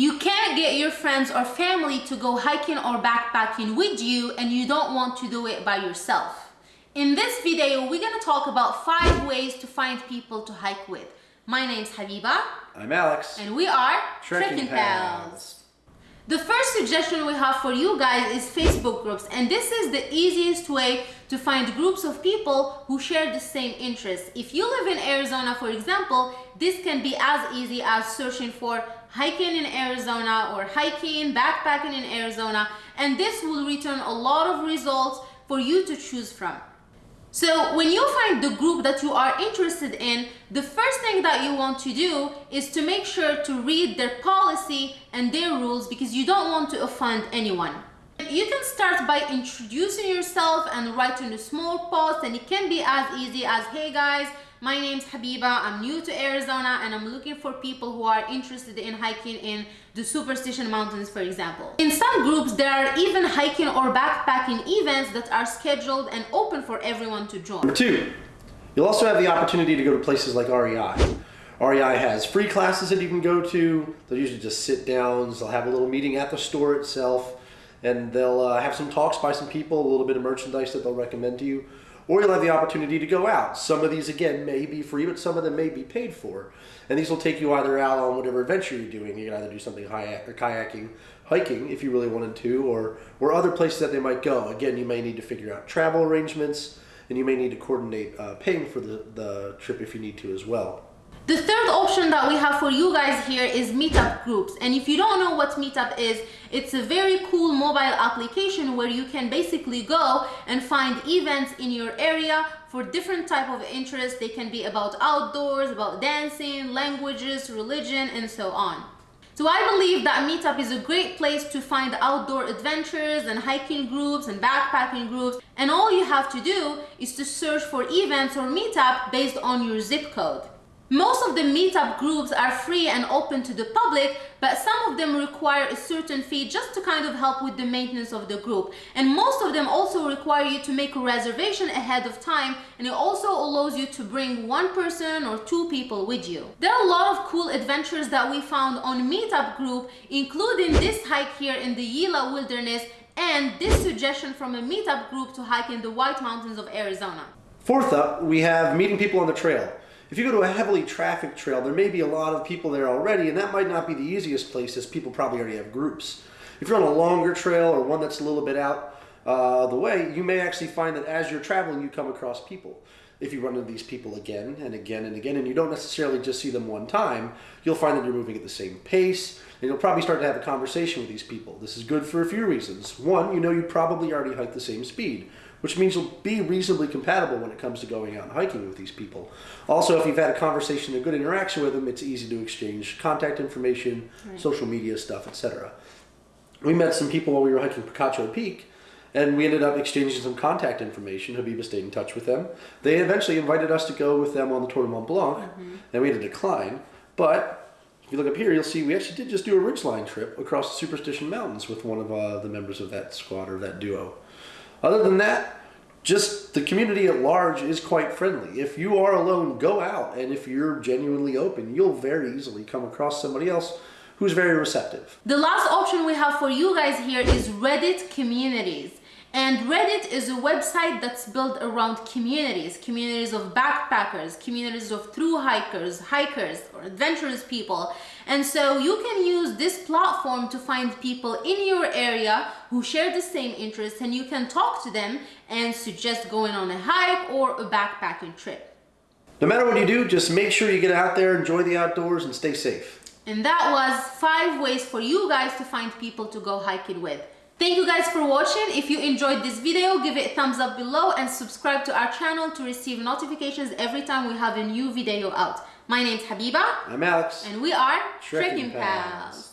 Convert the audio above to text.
You can't get your friends or family to go hiking or backpacking with you and you don't want to do it by yourself. In this video, we're gonna talk about five ways to find people to hike with. My name's Habiba. I'm Alex. And we are Trekking Trekking Pals. Pals. The first suggestion we have for you guys is Facebook groups and this is the easiest way to find groups of people who share the same interests. If you live in Arizona, for example, this can be as easy as searching for hiking in Arizona or hiking, backpacking in Arizona, and this will return a lot of results for you to choose from. So when you find the group that you are interested in, the first thing that you want to do is to make sure to read their policy and their rules because you don't want to offend anyone. You can start by introducing yourself and writing a small post and it can be as easy as, hey guys, my name's Habiba, I'm new to Arizona and I'm looking for people who are interested in hiking in the Superstition Mountains, for example. In some groups, there are even hiking or backpacking events that are scheduled and open for everyone to join. Number two, you'll also have the opportunity to go to places like REI. REI has free classes that you can go to. They'll usually just sit downs. They'll have a little meeting at the store itself, and they'll uh, have some talks by some people, a little bit of merchandise that they'll recommend to you or you'll have the opportunity to go out. Some of these, again, may be free, but some of them may be paid for. And these will take you either out on whatever adventure you're doing. You can either do something kayaking, hiking, if you really wanted to, or, or other places that they might go. Again, you may need to figure out travel arrangements, and you may need to coordinate uh, paying for the, the trip if you need to as well. The third option that we have for you guys here is meetup groups. And if you don't know what meetup is, it's a very cool mobile application where you can basically go and find events in your area for different type of interests. They can be about outdoors, about dancing, languages, religion, and so on. So I believe that Meetup is a great place to find outdoor adventures and hiking groups and backpacking groups. And all you have to do is to search for events or Meetup based on your zip code. Most of the meetup groups are free and open to the public, but some of them require a certain fee just to kind of help with the maintenance of the group. And most of them also require you to make a reservation ahead of time, and it also allows you to bring one person or two people with you. There are a lot of cool adventures that we found on meetup group, including this hike here in the Gila Wilderness and this suggestion from a meetup group to hike in the White Mountains of Arizona. Fourth up, we have meeting people on the trail. If you go to a heavily trafficked trail, there may be a lot of people there already, and that might not be the easiest place as people probably already have groups. If you're on a longer trail or one that's a little bit out uh, the way, you may actually find that as you're traveling, you come across people. If you run into these people again and again and again, and you don't necessarily just see them one time, you'll find that you're moving at the same pace, and you'll probably start to have a conversation with these people. This is good for a few reasons. One, you know you probably already hike the same speed which means you'll be reasonably compatible when it comes to going out and hiking with these people. Also, if you've had a conversation, a good interaction with them, it's easy to exchange contact information, right. social media stuff, etc. We met some people while we were hiking Picacho Peak, and we ended up exchanging some contact information. Habiba stayed in touch with them. They eventually invited us to go with them on the Tour de Mont Blanc, mm -hmm. and we had to decline. But if you look up here, you'll see we actually did just do a ridgeline trip across the Superstition Mountains with one of uh, the members of that squad or that duo. Other than that, just the community at large is quite friendly. If you are alone, go out. And if you're genuinely open, you'll very easily come across somebody else who's very receptive. The last option we have for you guys here is Reddit communities. And Reddit is a website that's built around communities, communities of backpackers, communities of through hikers, hikers, or adventurous people. And so you can use this platform to find people in your area who share the same interests and you can talk to them and suggest going on a hike or a backpacking trip. No matter what you do, just make sure you get out there, enjoy the outdoors, and stay safe. And that was five ways for you guys to find people to go hiking with. Thank you guys for watching. If you enjoyed this video, give it a thumbs up below and subscribe to our channel to receive notifications every time we have a new video out. My name's Habiba. I'm Alex. And we are Trekking, Pals. Pals.